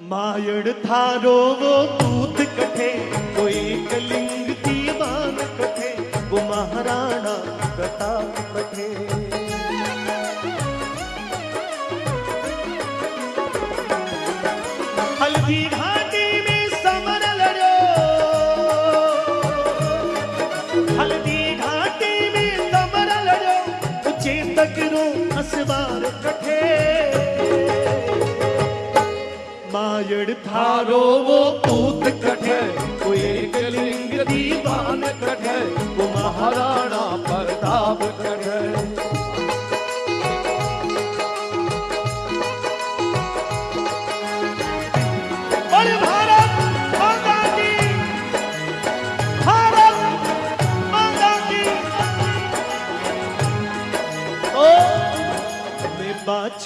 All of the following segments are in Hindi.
मायड़ थारो वो दूत कठे कोई कलिंग दीवान कठे वो महाराणा प्रताप कठे। मायड़ थारो वो पूत कठे वो एक लिंग दीवान कठे वो महाराणा प्रताप कठे और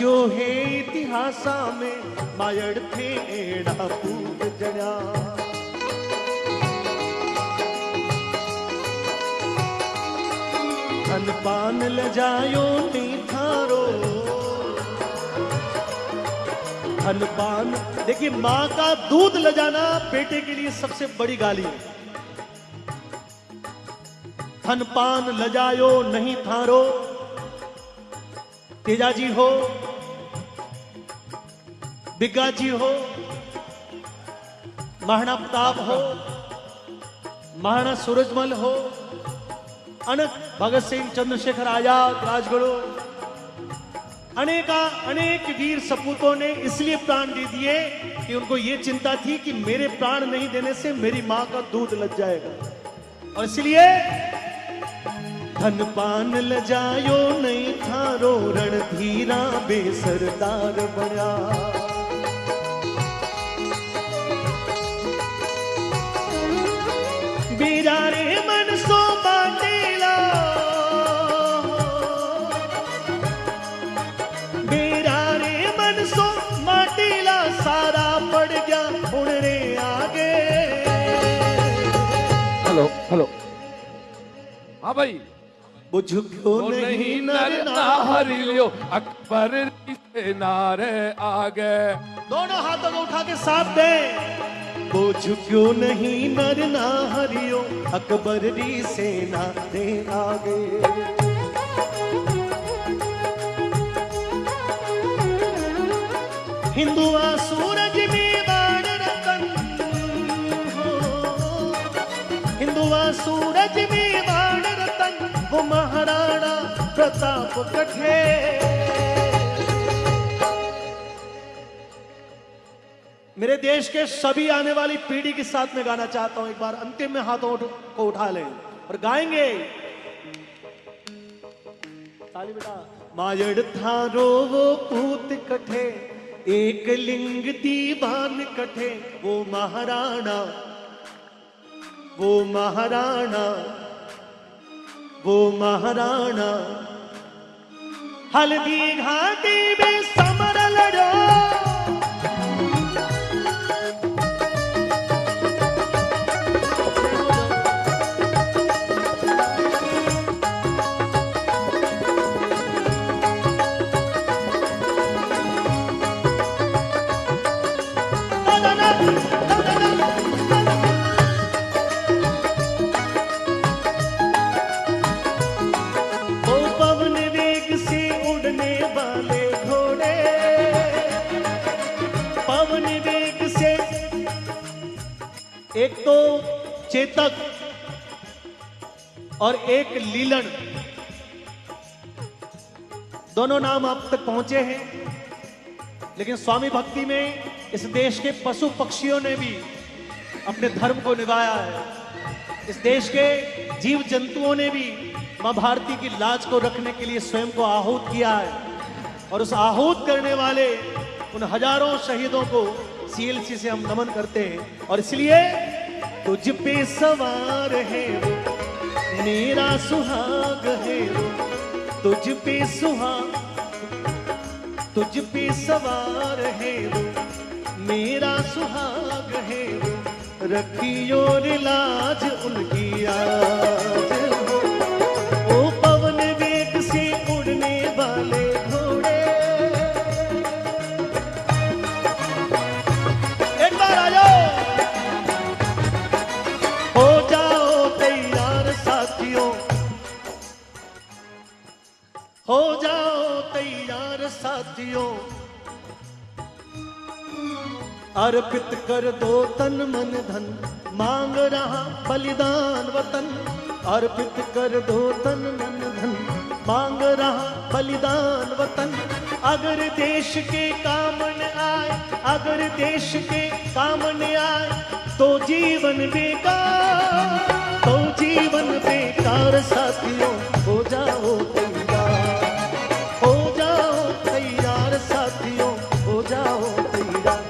बाचो है इतिहासा में मायड़ थे एड़ा पूत जड़ा धन पान लजायो नहीं थारो। धन पान देखिए माँ का दूध लजाना बेटे के लिए सबसे बड़ी गाली है। धन पान लजायो नहीं थारो। तेजा जी हो बिग्गा जी हो महाराणा प्रताप हो महाराणा सूरजमल हो अनक भगत सिंह चंद्रशेखर आज़ाद, राजगुरु, अनेका, अनेक वीर सपूतों ने इसलिए प्राण दे दिए कि उनको ये चिंता थी कि मेरे प्राण नहीं देने से मेरी माँ का दूध लग जाएगा। और इसलिए धन पान लजायो नहीं थारो रणधीरा, बेसरदार बड़ा हाँ भाई। वो झुको तो नहीं नर नर ना ना हरि लियो अकबर से नारे आगे दोनों हाथों को उठा के साथ दे। वो झुक्यो नहीं नर ना हरियो? अकबर री सेना दे आगे हिंदुआ कठे। मेरे देश के सभी आने वाली पीढ़ी के साथ में गाना चाहता हूँ, एक बार अंतिम में हाथों को उठा लें और गाएँगे। ताली बेटा। मायड़ थारो वो पूत कठे, एक लिंग दीवान कठे, वो महाराणा वो महाराणा वो महाराणा। हल्दी घाटी में समर लड़ो। चेतक और एक लीलन। दोनों नाम आप तक पहुँचे हैं, लेकिन स्वामी भक्ति में इस देश के पशु पक्षियों ने भी अपने धर्म को निभाया है। इस देश के जीव जंतुओं ने भी माँ भारती की लाज को रखने के लिए स्वयं को आहूत किया है और उस आहूत करने वाले उन हज़ारों शहीदों को सीएलसी से हम नमन करते हैं। और इसलिए तुझ पे सवार है, मेरा सुहाग है। तुझ पे सुहाग, तुझ पे सवार है, मेरा सुहाग है। रखियो लाज उनकी आज अर्पित कर दो तन मन धन। मांग रहा बलिदान वतन। अर्पित कर दो तन मन धन। मांग रहा बलिदान वतन। अगर देश के काम न आए, अगर देश के काम न आए तो जीवन बेकार तो जीवन बेकार साथियों, हो जाओ तैयार। हो जाओ तैयार साथियों, हो जाओ तैयार।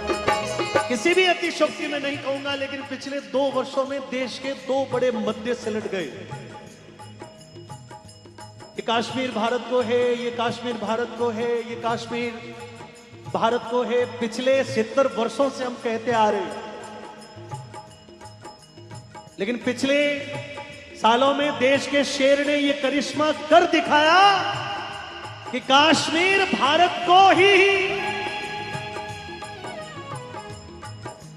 किसी भी अतिशोक्ति में नहीं कहूँगा, लेकिन पिछले दो वर्षों में देश के दो बड़े मध्य सिलट गए। कश्मीर भारत को है, ये कश्मीर भारत को है, ये कश्मीर भारत को है। पिछले सत्तर वर्षों से हम कहते आ रहे लेकिन पिछले सालों में देश के शेर ने यह करिश्मा कर दिखाया कि कश्मीर भारत को ही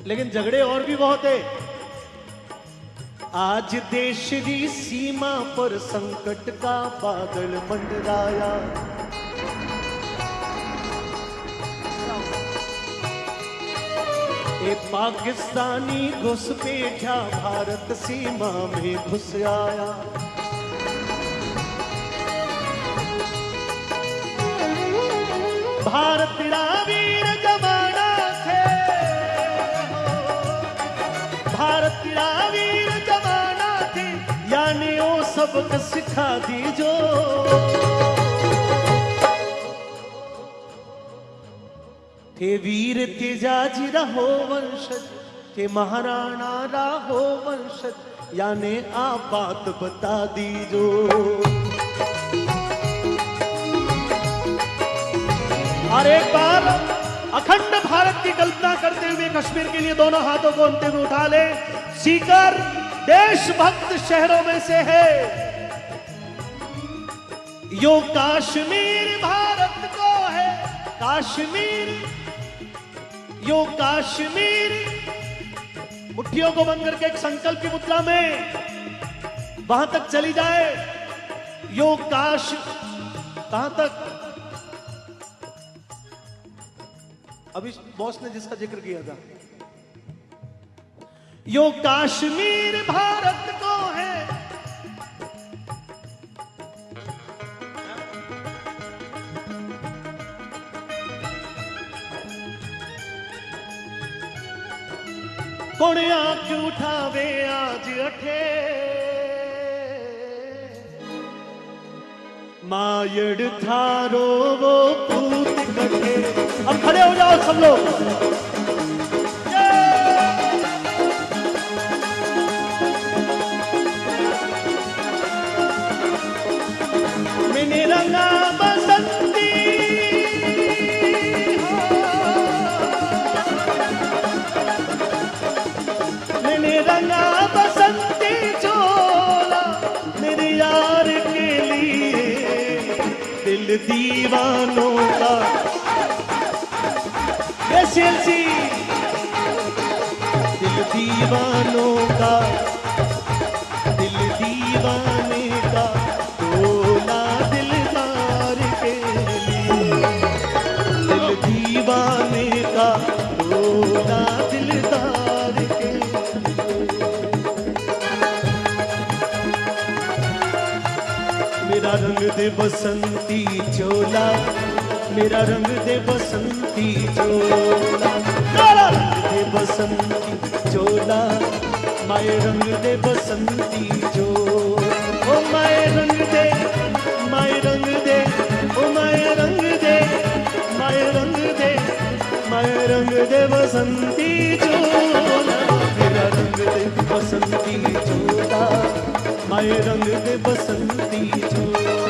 लेकिन झगड़े और भी बहुत है। आज देश की सीमा पर संकट का बादल मंडराया। ए पाकिस्तानी घुसपैठा भारत सीमा में घुस आया। भारत तेरा सबक सिखा दीजो। थे वीर तेजाजी रहो वंशज थे महाराणा राहो वंशज, यानी आप बात बता दीजो। और एक बार अखंड भारत की कल्पना करते हुए कश्मीर के लिए दोनों हाथों को अंतिम उठा ले। सीकर देशभक्त शहरों में से है। यो कश्मीर भारत को है। कश्मीर, यो कश्मीर। मुट्ठियों को बंद करके एक संकल्प की मुद्रा में वहाँ तक चली जाए। यो काश, कहाँ तक? अभी बॉस ने जिसका ज़िक्र किया था। यो कश्मीर भारत को है। कौन आँख उठावे आज अठे? मायड़ थारो वो पूत कटे। अब खड़े हो जाओ सब लोग। दीवानों का। एसएलसी दिल दीवानों का। दिल दीवाने दे बसंती चोला मेरा रंग दे बसंती चोला। मेरा रंग दे बसंती चोला माए रंग दे बसंती जो ओ माए रंग दे माए रंग दे ओ माए रंग दे माए रंग दे माए रंग दे बसंती चोला। मेरा रंग दे बसंती चोला माए रंग दे बसंती चोला।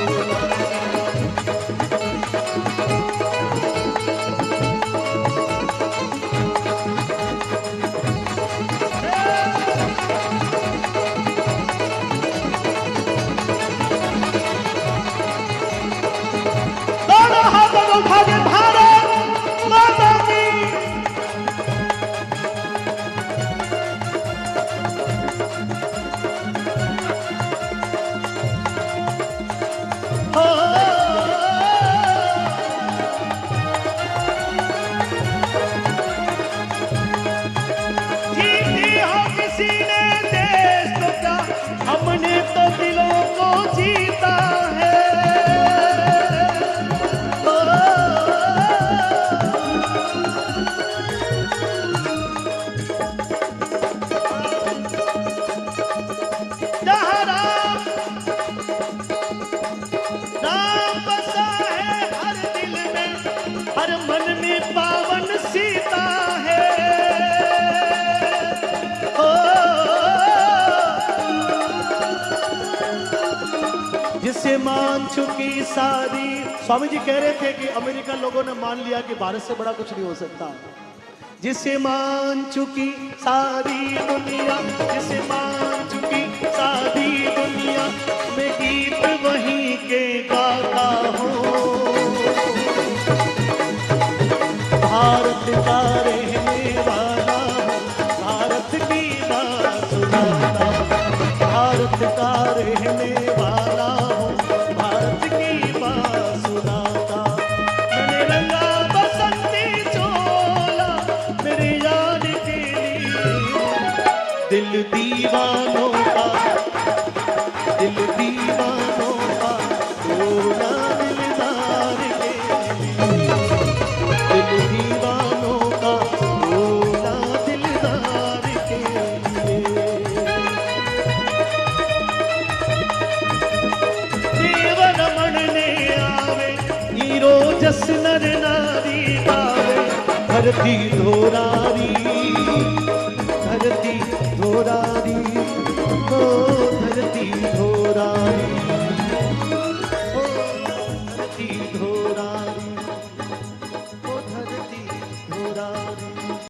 चुकी सारी। स्वामी जी कह रहे थे कि अमेरिका लोगों ने मान लिया कि भारत से बड़ा कुछ नहीं हो सकता। जिसे मान चुकी सारी दुनिया, जिसे मान चुकी सारी दिल दीवानों का, दिल दीवानों का रोना दिलदार के दिल दीवानों का रोना दिलदार के देव रमण ने आवे, हीरो जस नर नारी आवे धरती धोरारी धरती